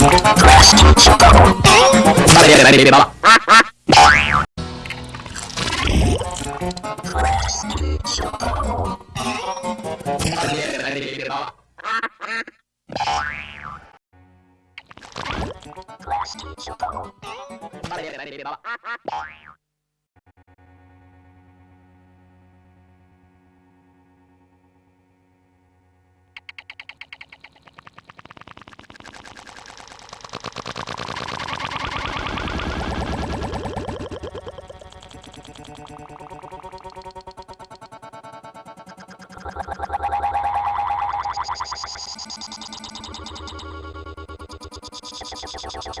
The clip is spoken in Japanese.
Plastic Chocobo. Ready,